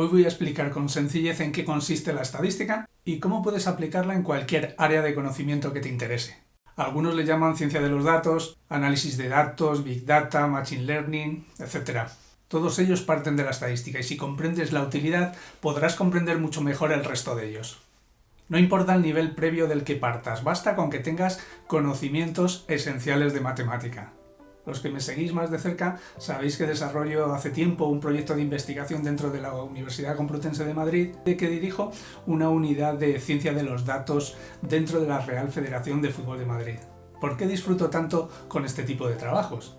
Hoy voy a explicar con sencillez en qué consiste la estadística y cómo puedes aplicarla en cualquier área de conocimiento que te interese. Algunos le llaman ciencia de los datos, análisis de datos, big data, machine learning, etc. Todos ellos parten de la estadística y si comprendes la utilidad podrás comprender mucho mejor el resto de ellos. No importa el nivel previo del que partas, basta con que tengas conocimientos esenciales de matemática. Los que me seguís más de cerca sabéis que desarrollo hace tiempo un proyecto de investigación dentro de la Universidad Complutense de Madrid de que dirijo una unidad de ciencia de los datos dentro de la Real Federación de Fútbol de Madrid. ¿Por qué disfruto tanto con este tipo de trabajos?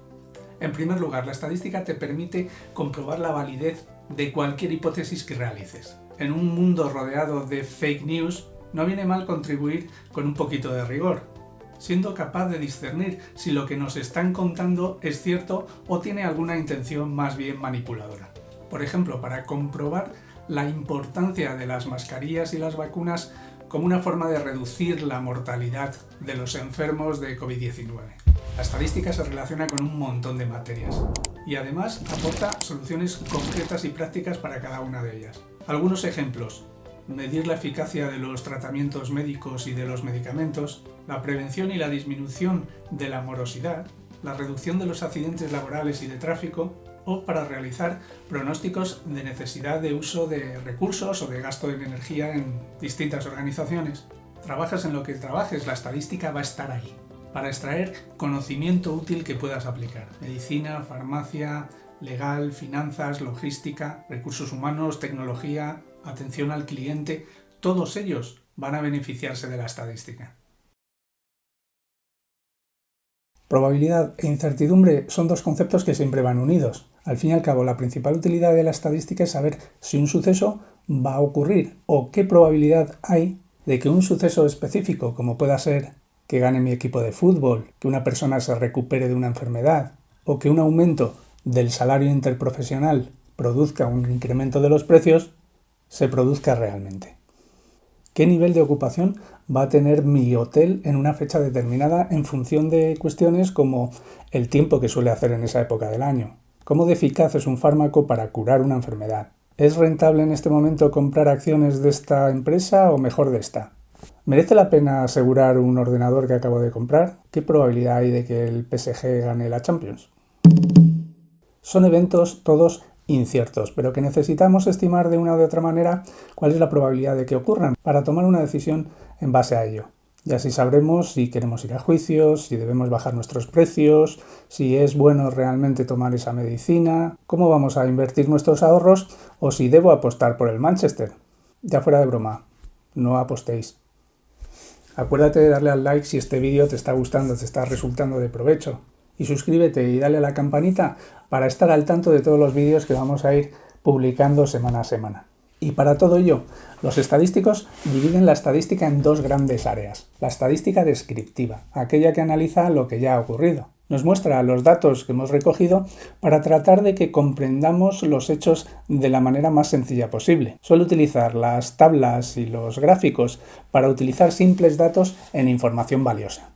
En primer lugar, la estadística te permite comprobar la validez de cualquier hipótesis que realices. En un mundo rodeado de fake news, no viene mal contribuir con un poquito de rigor, siendo capaz de discernir si lo que nos están contando es cierto o tiene alguna intención más bien manipuladora. Por ejemplo, para comprobar la importancia de las mascarillas y las vacunas como una forma de reducir la mortalidad de los enfermos de COVID-19. La estadística se relaciona con un montón de materias y además aporta soluciones concretas y prácticas para cada una de ellas. Algunos ejemplos medir la eficacia de los tratamientos médicos y de los medicamentos, la prevención y la disminución de la morosidad, la reducción de los accidentes laborales y de tráfico, o para realizar pronósticos de necesidad de uso de recursos o de gasto en energía en distintas organizaciones. Trabajas en lo que trabajes, la estadística va a estar ahí, para extraer conocimiento útil que puedas aplicar. Medicina, farmacia, legal, finanzas, logística, recursos humanos, tecnología, atención al cliente, todos ellos van a beneficiarse de la estadística. Probabilidad e incertidumbre son dos conceptos que siempre van unidos. Al fin y al cabo, la principal utilidad de la estadística es saber si un suceso va a ocurrir o qué probabilidad hay de que un suceso específico, como pueda ser que gane mi equipo de fútbol, que una persona se recupere de una enfermedad o que un aumento del salario interprofesional produzca un incremento de los precios, se produzca realmente. ¿Qué nivel de ocupación va a tener mi hotel en una fecha determinada en función de cuestiones como el tiempo que suele hacer en esa época del año? ¿Cómo de eficaz es un fármaco para curar una enfermedad? ¿Es rentable en este momento comprar acciones de esta empresa o mejor de esta? ¿Merece la pena asegurar un ordenador que acabo de comprar? ¿Qué probabilidad hay de que el PSG gane la Champions? Son eventos todos inciertos, pero que necesitamos estimar de una u otra manera cuál es la probabilidad de que ocurran para tomar una decisión en base a ello. Y así sabremos si queremos ir a juicios, si debemos bajar nuestros precios, si es bueno realmente tomar esa medicina, cómo vamos a invertir nuestros ahorros o si debo apostar por el Manchester. Ya fuera de broma, no apostéis. Acuérdate de darle al like si este vídeo te está gustando, te está resultando de provecho y suscríbete y dale a la campanita para estar al tanto de todos los vídeos que vamos a ir publicando semana a semana. Y para todo ello, los estadísticos dividen la estadística en dos grandes áreas. La estadística descriptiva, aquella que analiza lo que ya ha ocurrido. Nos muestra los datos que hemos recogido para tratar de que comprendamos los hechos de la manera más sencilla posible. Suele utilizar las tablas y los gráficos para utilizar simples datos en información valiosa.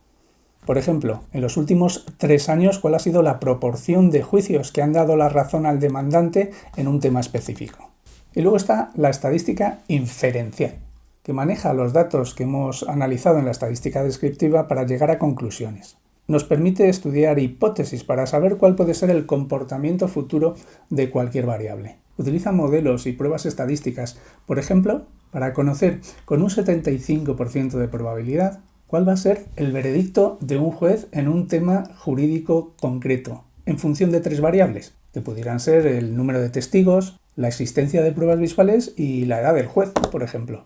Por ejemplo, en los últimos tres años, ¿cuál ha sido la proporción de juicios que han dado la razón al demandante en un tema específico? Y luego está la estadística inferencial, que maneja los datos que hemos analizado en la estadística descriptiva para llegar a conclusiones. Nos permite estudiar hipótesis para saber cuál puede ser el comportamiento futuro de cualquier variable. Utiliza modelos y pruebas estadísticas, por ejemplo, para conocer con un 75% de probabilidad ¿Cuál va a ser el veredicto de un juez en un tema jurídico concreto? En función de tres variables, que pudieran ser el número de testigos, la existencia de pruebas visuales y la edad del juez, por ejemplo.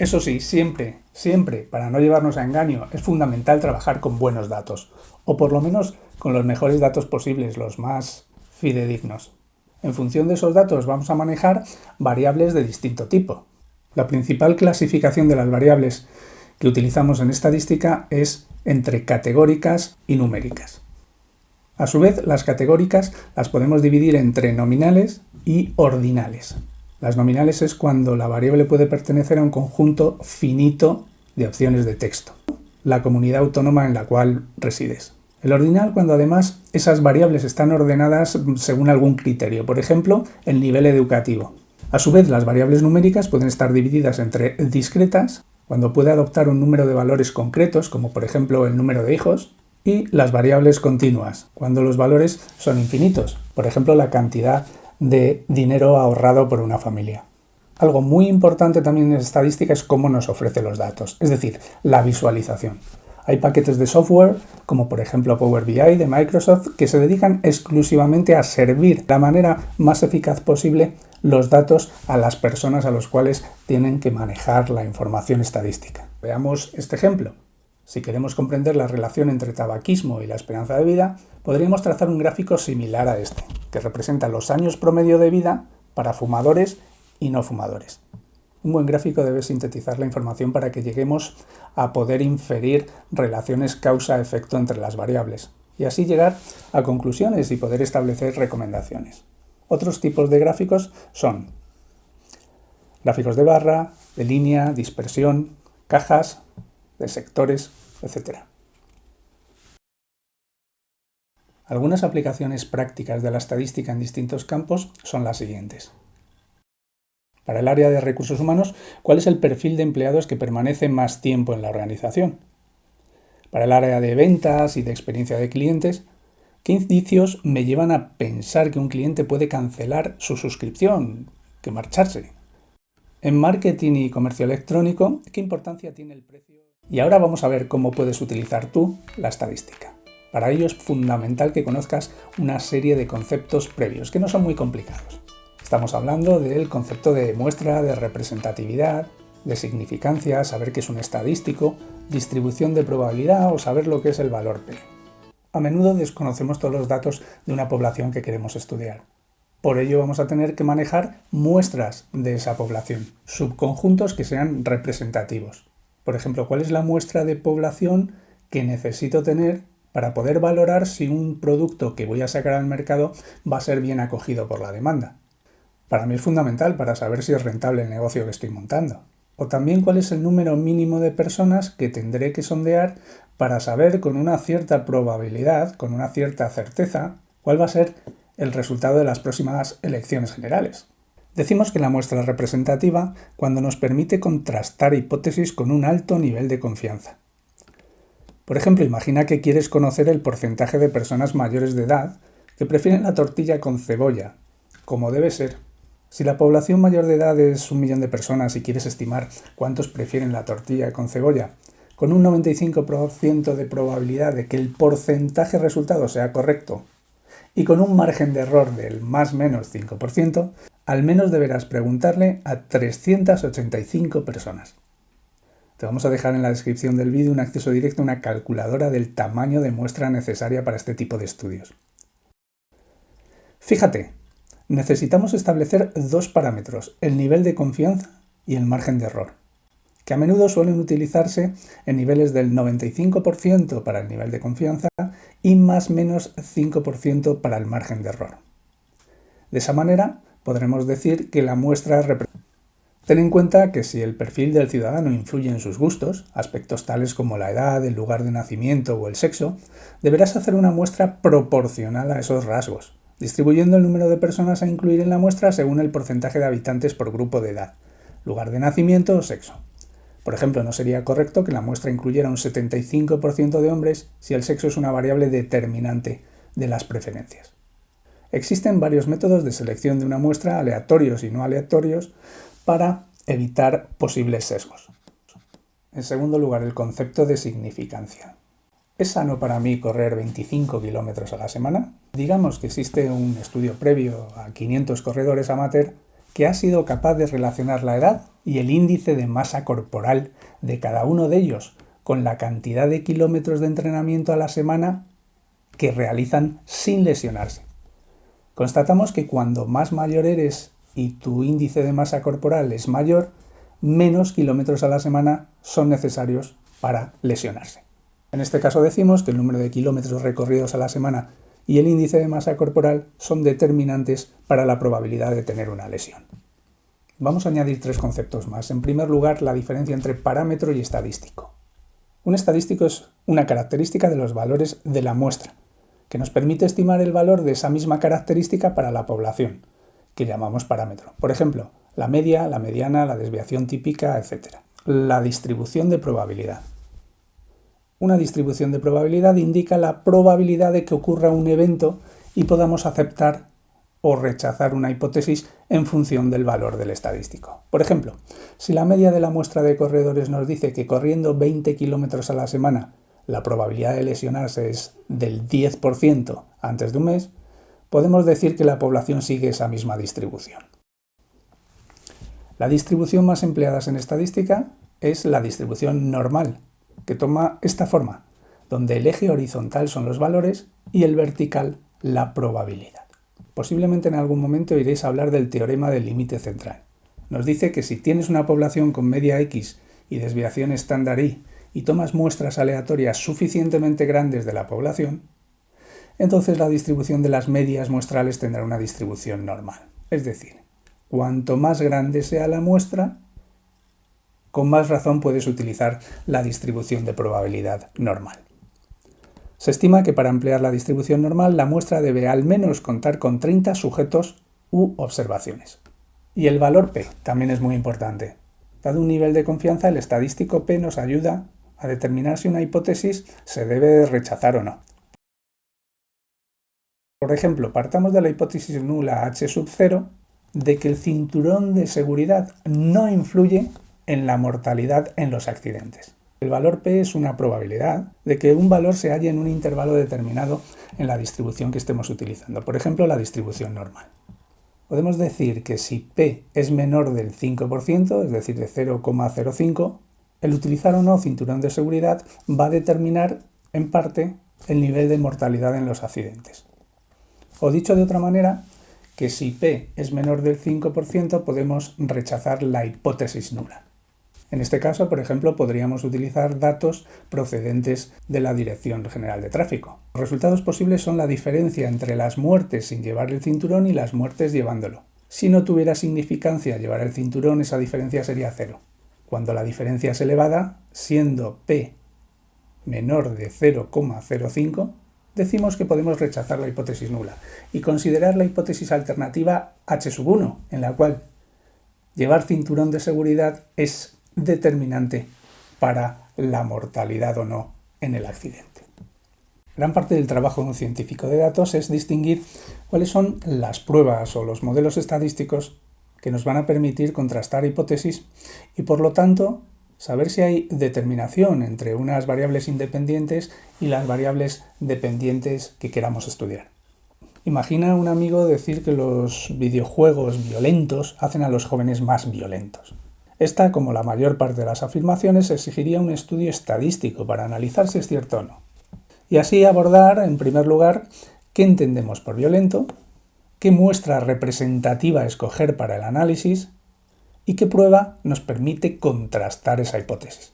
Eso sí, siempre, siempre, para no llevarnos a engaño, es fundamental trabajar con buenos datos, o por lo menos con los mejores datos posibles, los más fidedignos. En función de esos datos vamos a manejar variables de distinto tipo. La principal clasificación de las variables que utilizamos en estadística es entre categóricas y numéricas. A su vez, las categóricas las podemos dividir entre nominales y ordinales. Las nominales es cuando la variable puede pertenecer a un conjunto finito de opciones de texto, la comunidad autónoma en la cual resides. El ordinal cuando además esas variables están ordenadas según algún criterio, por ejemplo, el nivel educativo. A su vez, las variables numéricas pueden estar divididas entre discretas, cuando puede adoptar un número de valores concretos, como por ejemplo el número de hijos, y las variables continuas, cuando los valores son infinitos, por ejemplo la cantidad de dinero ahorrado por una familia. Algo muy importante también en estadística es cómo nos ofrece los datos, es decir, la visualización. Hay paquetes de software, como por ejemplo Power BI de Microsoft, que se dedican exclusivamente a servir de la manera más eficaz posible los datos a las personas a los cuales tienen que manejar la información estadística. Veamos este ejemplo. Si queremos comprender la relación entre tabaquismo y la esperanza de vida, podríamos trazar un gráfico similar a este, que representa los años promedio de vida para fumadores y no fumadores. Un buen gráfico debe sintetizar la información para que lleguemos a poder inferir relaciones causa-efecto entre las variables y así llegar a conclusiones y poder establecer recomendaciones. Otros tipos de gráficos son gráficos de barra, de línea, dispersión, cajas, de sectores, etc. Algunas aplicaciones prácticas de la estadística en distintos campos son las siguientes. Para el área de recursos humanos, ¿cuál es el perfil de empleados que permanece más tiempo en la organización? Para el área de ventas y de experiencia de clientes, ¿qué indicios me llevan a pensar que un cliente puede cancelar su suscripción, que marcharse? En marketing y comercio electrónico, ¿qué importancia tiene el precio? Y ahora vamos a ver cómo puedes utilizar tú la estadística. Para ello es fundamental que conozcas una serie de conceptos previos, que no son muy complicados. Estamos hablando del concepto de muestra, de representatividad, de significancia, saber qué es un estadístico, distribución de probabilidad o saber lo que es el valor P. A menudo desconocemos todos los datos de una población que queremos estudiar. Por ello vamos a tener que manejar muestras de esa población, subconjuntos que sean representativos. Por ejemplo, ¿cuál es la muestra de población que necesito tener para poder valorar si un producto que voy a sacar al mercado va a ser bien acogido por la demanda? Para mí es fundamental para saber si es rentable el negocio que estoy montando. O también cuál es el número mínimo de personas que tendré que sondear para saber con una cierta probabilidad, con una cierta certeza, cuál va a ser el resultado de las próximas elecciones generales. Decimos que la muestra es representativa cuando nos permite contrastar hipótesis con un alto nivel de confianza. Por ejemplo, imagina que quieres conocer el porcentaje de personas mayores de edad que prefieren la tortilla con cebolla, como debe ser, si la población mayor de edad es un millón de personas y quieres estimar cuántos prefieren la tortilla con cebolla, con un 95% de probabilidad de que el porcentaje resultado sea correcto y con un margen de error del más menos 5%, al menos deberás preguntarle a 385 personas. Te vamos a dejar en la descripción del vídeo un acceso directo a una calculadora del tamaño de muestra necesaria para este tipo de estudios. Fíjate, necesitamos establecer dos parámetros, el nivel de confianza y el margen de error, que a menudo suelen utilizarse en niveles del 95% para el nivel de confianza y más menos 5% para el margen de error. De esa manera, podremos decir que la muestra representa Ten en cuenta que si el perfil del ciudadano influye en sus gustos, aspectos tales como la edad, el lugar de nacimiento o el sexo, deberás hacer una muestra proporcional a esos rasgos, distribuyendo el número de personas a incluir en la muestra según el porcentaje de habitantes por grupo de edad, lugar de nacimiento o sexo. Por ejemplo, no sería correcto que la muestra incluyera un 75% de hombres si el sexo es una variable determinante de las preferencias. Existen varios métodos de selección de una muestra, aleatorios y no aleatorios, para evitar posibles sesgos. En segundo lugar, el concepto de significancia. ¿Es sano para mí correr 25 kilómetros a la semana? Digamos que existe un estudio previo a 500 corredores amateur que ha sido capaz de relacionar la edad y el índice de masa corporal de cada uno de ellos con la cantidad de kilómetros de entrenamiento a la semana que realizan sin lesionarse. Constatamos que cuando más mayor eres y tu índice de masa corporal es mayor, menos kilómetros a la semana son necesarios para lesionarse. En este caso decimos que el número de kilómetros recorridos a la semana y el índice de masa corporal son determinantes para la probabilidad de tener una lesión. Vamos a añadir tres conceptos más. En primer lugar, la diferencia entre parámetro y estadístico. Un estadístico es una característica de los valores de la muestra, que nos permite estimar el valor de esa misma característica para la población, que llamamos parámetro. Por ejemplo, La media, la mediana, la desviación típica, etc. La distribución de probabilidad. Una distribución de probabilidad indica la probabilidad de que ocurra un evento y podamos aceptar o rechazar una hipótesis en función del valor del estadístico. Por ejemplo, si la media de la muestra de corredores nos dice que corriendo 20 kilómetros a la semana la probabilidad de lesionarse es del 10% antes de un mes, podemos decir que la población sigue esa misma distribución. La distribución más empleada en estadística es la distribución normal, que toma esta forma, donde el eje horizontal son los valores y el vertical la probabilidad. Posiblemente en algún momento iréis a hablar del teorema del límite central. Nos dice que si tienes una población con media X y desviación estándar Y y tomas muestras aleatorias suficientemente grandes de la población, entonces la distribución de las medias muestrales tendrá una distribución normal. Es decir, cuanto más grande sea la muestra, con más razón puedes utilizar la distribución de probabilidad normal. Se estima que para emplear la distribución normal la muestra debe al menos contar con 30 sujetos u observaciones. Y el valor P también es muy importante. Dado un nivel de confianza, el estadístico P nos ayuda a determinar si una hipótesis se debe rechazar o no. Por ejemplo, partamos de la hipótesis nula h sub 0 de que el cinturón de seguridad no influye en la mortalidad en los accidentes. El valor P es una probabilidad de que un valor se halle en un intervalo determinado en la distribución que estemos utilizando, por ejemplo la distribución normal. Podemos decir que si P es menor del 5%, es decir, de 0,05, el utilizar o no cinturón de seguridad va a determinar en parte el nivel de mortalidad en los accidentes. O dicho de otra manera, que si P es menor del 5% podemos rechazar la hipótesis nula. En este caso, por ejemplo, podríamos utilizar datos procedentes de la Dirección General de Tráfico. Los resultados posibles son la diferencia entre las muertes sin llevar el cinturón y las muertes llevándolo. Si no tuviera significancia llevar el cinturón, esa diferencia sería cero. Cuando la diferencia es elevada, siendo P menor de 0,05, decimos que podemos rechazar la hipótesis nula y considerar la hipótesis alternativa H 1, en la cual llevar cinturón de seguridad es determinante para la mortalidad o no en el accidente. Gran parte del trabajo de un científico de datos es distinguir cuáles son las pruebas o los modelos estadísticos que nos van a permitir contrastar hipótesis y por lo tanto saber si hay determinación entre unas variables independientes y las variables dependientes que queramos estudiar. Imagina un amigo decir que los videojuegos violentos hacen a los jóvenes más violentos. Esta, como la mayor parte de las afirmaciones, exigiría un estudio estadístico para analizar si es cierto o no. Y así abordar, en primer lugar, qué entendemos por violento, qué muestra representativa escoger para el análisis y qué prueba nos permite contrastar esa hipótesis.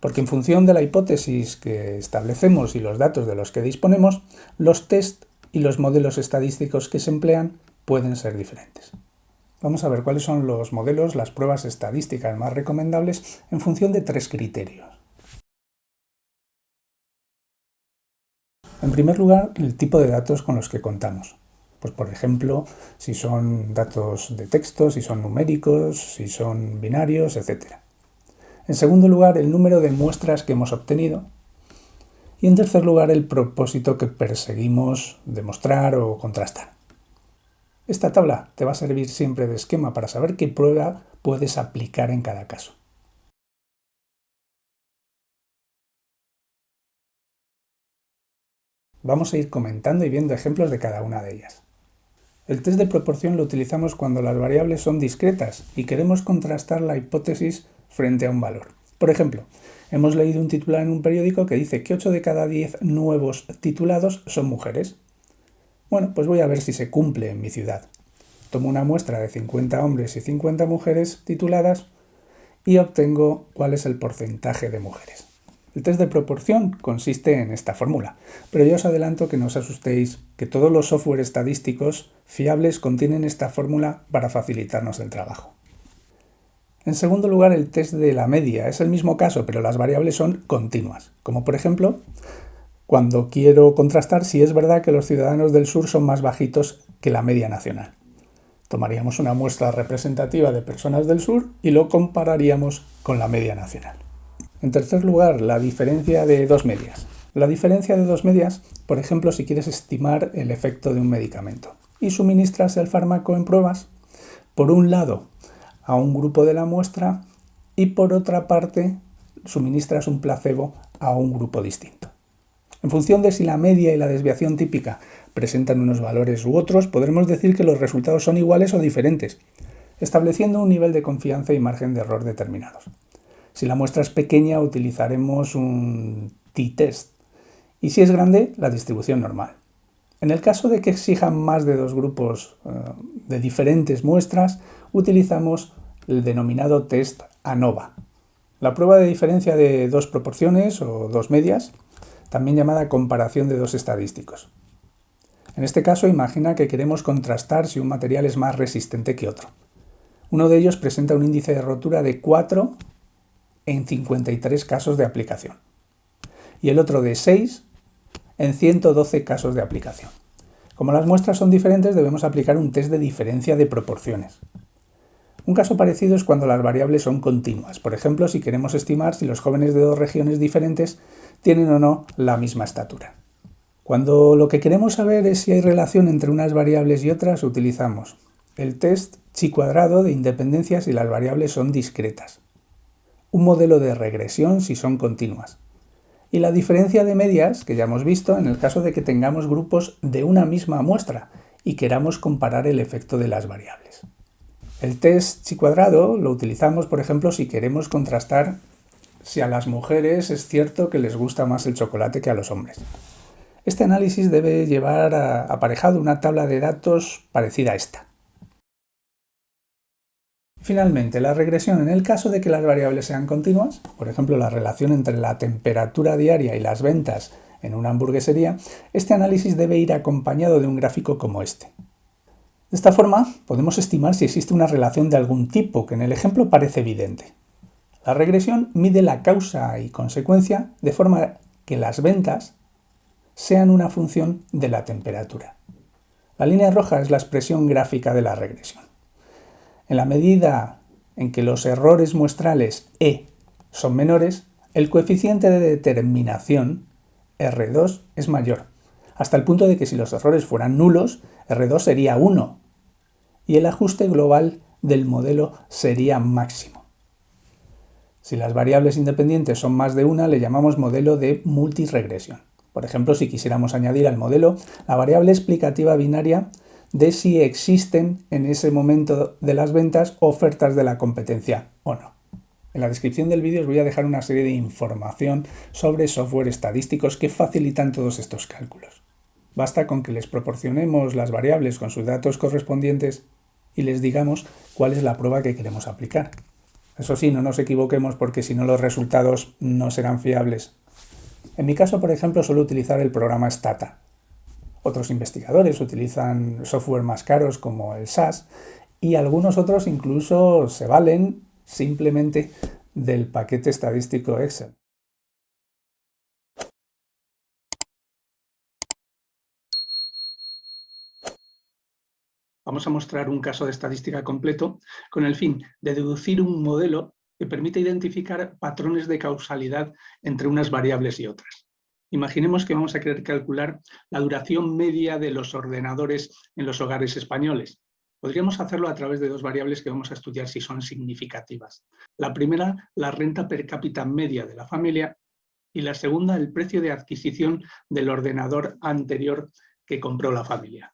Porque en función de la hipótesis que establecemos y los datos de los que disponemos, los test y los modelos estadísticos que se emplean pueden ser diferentes. Vamos a ver cuáles son los modelos, las pruebas estadísticas más recomendables en función de tres criterios. En primer lugar, el tipo de datos con los que contamos. Pues por ejemplo, si son datos de texto, si son numéricos, si son binarios, etc. En segundo lugar, el número de muestras que hemos obtenido. Y en tercer lugar, el propósito que perseguimos demostrar o contrastar. Esta tabla te va a servir siempre de esquema para saber qué prueba puedes aplicar en cada caso. Vamos a ir comentando y viendo ejemplos de cada una de ellas. El test de proporción lo utilizamos cuando las variables son discretas y queremos contrastar la hipótesis frente a un valor. Por ejemplo, hemos leído un titular en un periódico que dice que 8 de cada 10 nuevos titulados son mujeres. Bueno, pues voy a ver si se cumple en mi ciudad. Tomo una muestra de 50 hombres y 50 mujeres tituladas y obtengo cuál es el porcentaje de mujeres. El test de proporción consiste en esta fórmula, pero yo os adelanto que no os asustéis, que todos los software estadísticos fiables contienen esta fórmula para facilitarnos el trabajo. En segundo lugar, el test de la media. Es el mismo caso, pero las variables son continuas, como por ejemplo cuando quiero contrastar si es verdad que los ciudadanos del sur son más bajitos que la media nacional. Tomaríamos una muestra representativa de personas del sur y lo compararíamos con la media nacional. En tercer lugar, la diferencia de dos medias. La diferencia de dos medias, por ejemplo, si quieres estimar el efecto de un medicamento y suministras el fármaco en pruebas, por un lado a un grupo de la muestra y por otra parte suministras un placebo a un grupo distinto. En función de si la media y la desviación típica presentan unos valores u otros, podremos decir que los resultados son iguales o diferentes, estableciendo un nivel de confianza y margen de error determinados. Si la muestra es pequeña, utilizaremos un t-test y si es grande, la distribución normal. En el caso de que exijan más de dos grupos eh, de diferentes muestras, utilizamos el denominado test ANOVA. La prueba de diferencia de dos proporciones o dos medias, también llamada comparación de dos estadísticos. En este caso, imagina que queremos contrastar si un material es más resistente que otro. Uno de ellos presenta un índice de rotura de 4 en 53 casos de aplicación y el otro de 6 en 112 casos de aplicación. Como las muestras son diferentes, debemos aplicar un test de diferencia de proporciones. Un caso parecido es cuando las variables son continuas, por ejemplo, si queremos estimar si los jóvenes de dos regiones diferentes tienen o no la misma estatura. Cuando lo que queremos saber es si hay relación entre unas variables y otras, utilizamos el test chi cuadrado de independencia si las variables son discretas, un modelo de regresión si son continuas, y la diferencia de medias, que ya hemos visto, en el caso de que tengamos grupos de una misma muestra y queramos comparar el efecto de las variables. El test chi cuadrado lo utilizamos, por ejemplo, si queremos contrastar si a las mujeres es cierto que les gusta más el chocolate que a los hombres. Este análisis debe llevar aparejado una tabla de datos parecida a esta. Finalmente, la regresión en el caso de que las variables sean continuas, por ejemplo la relación entre la temperatura diaria y las ventas en una hamburguesería, este análisis debe ir acompañado de un gráfico como este. De esta forma, podemos estimar si existe una relación de algún tipo, que en el ejemplo parece evidente. La regresión mide la causa y consecuencia de forma que las ventas sean una función de la temperatura. La línea roja es la expresión gráfica de la regresión. En la medida en que los errores muestrales E son menores, el coeficiente de determinación R2 es mayor, hasta el punto de que si los errores fueran nulos, R2 sería 1 y el ajuste global del modelo sería máximo. Si las variables independientes son más de una, le llamamos modelo de multiregresión. Por ejemplo, si quisiéramos añadir al modelo la variable explicativa binaria de si existen en ese momento de las ventas ofertas de la competencia o no. En la descripción del vídeo os voy a dejar una serie de información sobre software estadísticos que facilitan todos estos cálculos. Basta con que les proporcionemos las variables con sus datos correspondientes y les digamos cuál es la prueba que queremos aplicar. Eso sí, no nos equivoquemos porque si no los resultados no serán fiables. En mi caso, por ejemplo, suelo utilizar el programa Stata, otros investigadores utilizan software más caros como el SAS y algunos otros incluso se valen simplemente del paquete estadístico Excel. Vamos a mostrar un caso de estadística completo con el fin de deducir un modelo que permite identificar patrones de causalidad entre unas variables y otras. Imaginemos que vamos a querer calcular la duración media de los ordenadores en los hogares españoles. Podríamos hacerlo a través de dos variables que vamos a estudiar si son significativas. La primera, la renta per cápita media de la familia y la segunda, el precio de adquisición del ordenador anterior que compró la familia.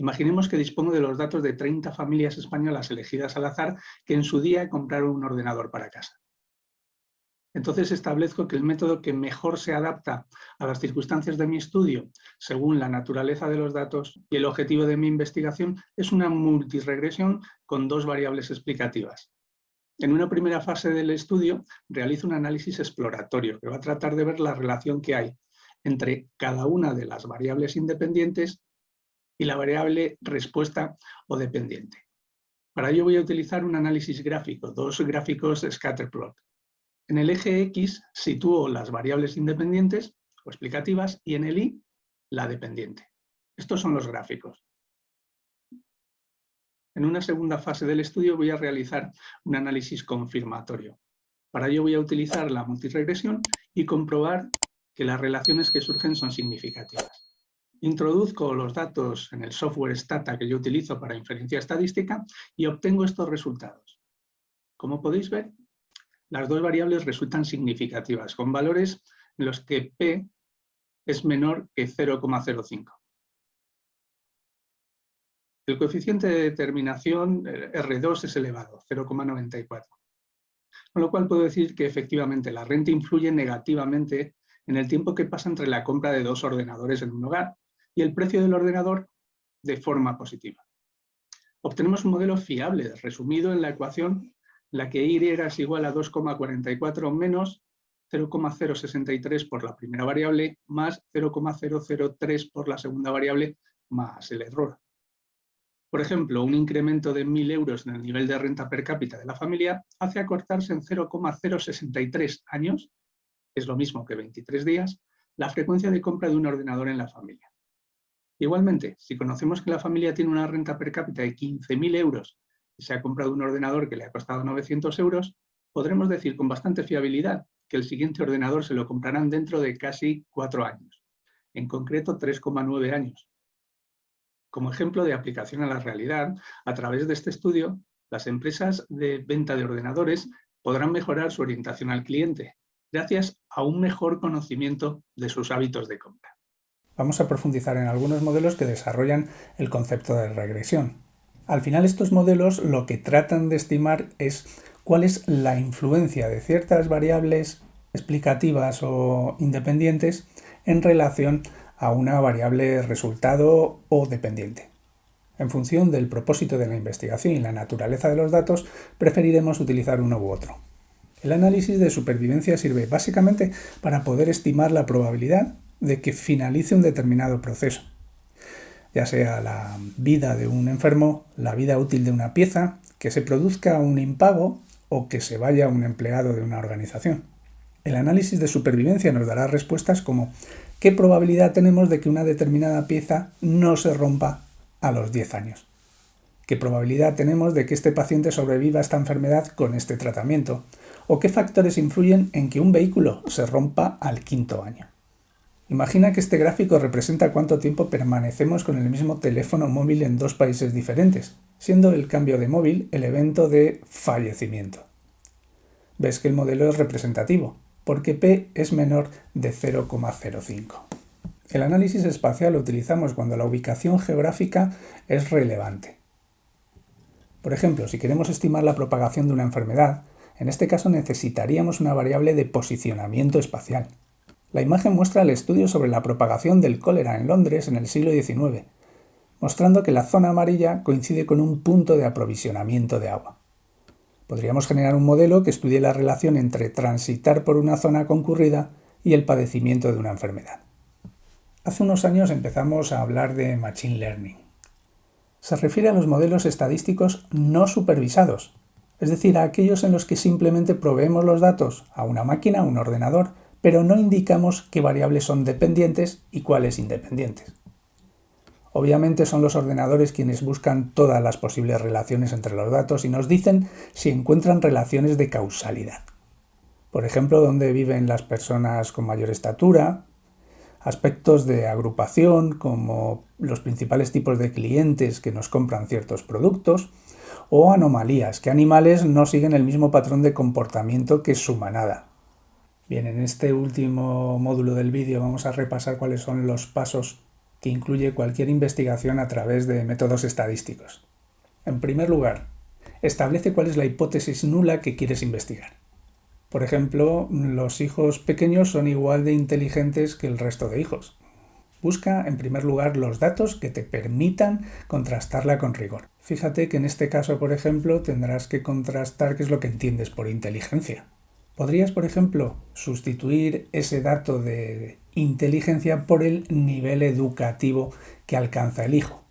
Imaginemos que dispongo de los datos de 30 familias españolas elegidas al azar que en su día compraron un ordenador para casa. Entonces establezco que el método que mejor se adapta a las circunstancias de mi estudio, según la naturaleza de los datos y el objetivo de mi investigación, es una multiregresión con dos variables explicativas. En una primera fase del estudio realizo un análisis exploratorio que va a tratar de ver la relación que hay entre cada una de las variables independientes y la variable respuesta o dependiente. Para ello voy a utilizar un análisis gráfico, dos gráficos scatterplot. En el eje X sitúo las variables independientes o explicativas y en el Y la dependiente. Estos son los gráficos. En una segunda fase del estudio voy a realizar un análisis confirmatorio. Para ello voy a utilizar la multiregresión y comprobar que las relaciones que surgen son significativas. Introduzco los datos en el software Stata que yo utilizo para inferencia estadística y obtengo estos resultados. Como podéis ver, las dos variables resultan significativas, con valores en los que P es menor que 0,05. El coeficiente de determinación eh, R2 es elevado, 0,94. Con lo cual puedo decir que efectivamente la renta influye negativamente en el tiempo que pasa entre la compra de dos ordenadores en un hogar y el precio del ordenador de forma positiva. Obtenemos un modelo fiable, resumido en la ecuación la que Y es igual a 2,44 menos 0,063 por la primera variable más 0,003 por la segunda variable más el error. Por ejemplo, un incremento de 1.000 euros en el nivel de renta per cápita de la familia hace acortarse en 0,063 años, es lo mismo que 23 días, la frecuencia de compra de un ordenador en la familia. Igualmente, si conocemos que la familia tiene una renta per cápita de 15.000 euros y se ha comprado un ordenador que le ha costado 900 euros, podremos decir con bastante fiabilidad que el siguiente ordenador se lo comprarán dentro de casi cuatro años, en concreto 3,9 años. Como ejemplo de aplicación a la realidad, a través de este estudio, las empresas de venta de ordenadores podrán mejorar su orientación al cliente, gracias a un mejor conocimiento de sus hábitos de compra vamos a profundizar en algunos modelos que desarrollan el concepto de regresión. Al final estos modelos lo que tratan de estimar es cuál es la influencia de ciertas variables explicativas o independientes en relación a una variable resultado o dependiente. En función del propósito de la investigación y la naturaleza de los datos, preferiremos utilizar uno u otro. El análisis de supervivencia sirve básicamente para poder estimar la probabilidad de que finalice un determinado proceso, ya sea la vida de un enfermo, la vida útil de una pieza, que se produzca un impago o que se vaya un empleado de una organización. El análisis de supervivencia nos dará respuestas como ¿qué probabilidad tenemos de que una determinada pieza no se rompa a los 10 años? ¿Qué probabilidad tenemos de que este paciente sobreviva a esta enfermedad con este tratamiento? ¿O qué factores influyen en que un vehículo se rompa al quinto año? Imagina que este gráfico representa cuánto tiempo permanecemos con el mismo teléfono móvil en dos países diferentes, siendo el cambio de móvil el evento de fallecimiento. Ves que el modelo es representativo, porque P es menor de 0,05. El análisis espacial lo utilizamos cuando la ubicación geográfica es relevante. Por ejemplo, si queremos estimar la propagación de una enfermedad, en este caso necesitaríamos una variable de posicionamiento espacial. La imagen muestra el estudio sobre la propagación del cólera en Londres en el siglo XIX, mostrando que la zona amarilla coincide con un punto de aprovisionamiento de agua. Podríamos generar un modelo que estudie la relación entre transitar por una zona concurrida y el padecimiento de una enfermedad. Hace unos años empezamos a hablar de Machine Learning. Se refiere a los modelos estadísticos no supervisados, es decir, a aquellos en los que simplemente proveemos los datos a una máquina, un ordenador, pero no indicamos qué variables son dependientes y cuáles independientes. Obviamente son los ordenadores quienes buscan todas las posibles relaciones entre los datos y nos dicen si encuentran relaciones de causalidad. Por ejemplo, dónde viven las personas con mayor estatura, aspectos de agrupación como los principales tipos de clientes que nos compran ciertos productos, o anomalías, que animales no siguen el mismo patrón de comportamiento que su manada, Bien, en este último módulo del vídeo vamos a repasar cuáles son los pasos que incluye cualquier investigación a través de métodos estadísticos. En primer lugar, establece cuál es la hipótesis nula que quieres investigar. Por ejemplo, los hijos pequeños son igual de inteligentes que el resto de hijos. Busca, en primer lugar, los datos que te permitan contrastarla con rigor. Fíjate que en este caso, por ejemplo, tendrás que contrastar qué es lo que entiendes por inteligencia. Podrías, por ejemplo, sustituir ese dato de inteligencia por el nivel educativo que alcanza el hijo.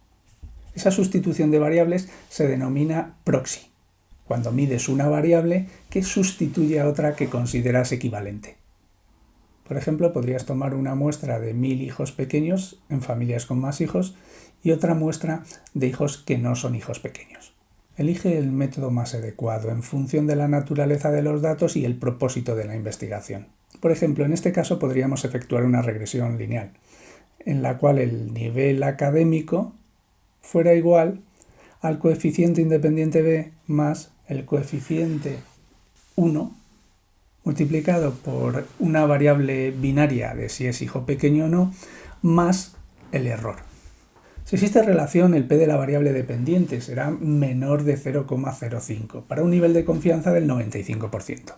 Esa sustitución de variables se denomina proxy, cuando mides una variable que sustituye a otra que consideras equivalente. Por ejemplo, podrías tomar una muestra de mil hijos pequeños en familias con más hijos y otra muestra de hijos que no son hijos pequeños. Elige el método más adecuado en función de la naturaleza de los datos y el propósito de la investigación. Por ejemplo, en este caso podríamos efectuar una regresión lineal, en la cual el nivel académico fuera igual al coeficiente independiente b más el coeficiente 1 multiplicado por una variable binaria de si es hijo pequeño o no, más el error. Si existe relación, el p de la variable dependiente será menor de 0,05 para un nivel de confianza del 95%.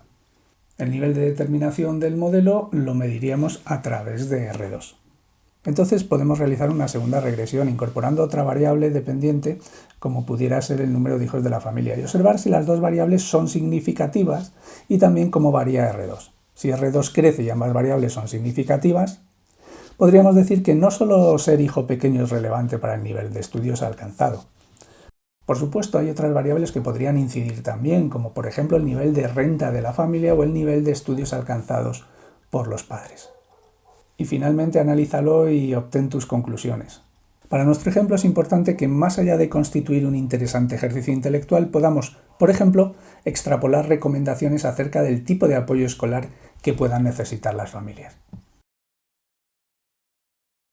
El nivel de determinación del modelo lo mediríamos a través de R2. Entonces podemos realizar una segunda regresión incorporando otra variable dependiente como pudiera ser el número de hijos de la familia y observar si las dos variables son significativas y también cómo varía R2. Si R2 crece y ambas variables son significativas, podríamos decir que no solo ser hijo pequeño es relevante para el nivel de estudios alcanzado. Por supuesto hay otras variables que podrían incidir también, como por ejemplo el nivel de renta de la familia o el nivel de estudios alcanzados por los padres y finalmente analízalo y obtén tus conclusiones. Para nuestro ejemplo es importante que más allá de constituir un interesante ejercicio intelectual podamos, por ejemplo, extrapolar recomendaciones acerca del tipo de apoyo escolar que puedan necesitar las familias.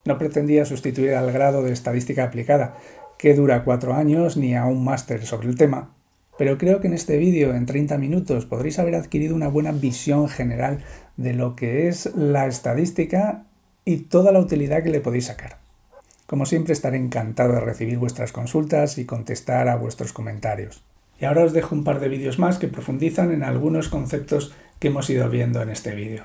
No pretendía sustituir al grado de estadística aplicada, que dura cuatro años, ni a un máster sobre el tema, pero creo que en este vídeo, en 30 minutos, podréis haber adquirido una buena visión general de lo que es la estadística y toda la utilidad que le podéis sacar. Como siempre estaré encantado de recibir vuestras consultas y contestar a vuestros comentarios. Y ahora os dejo un par de vídeos más que profundizan en algunos conceptos que hemos ido viendo en este vídeo.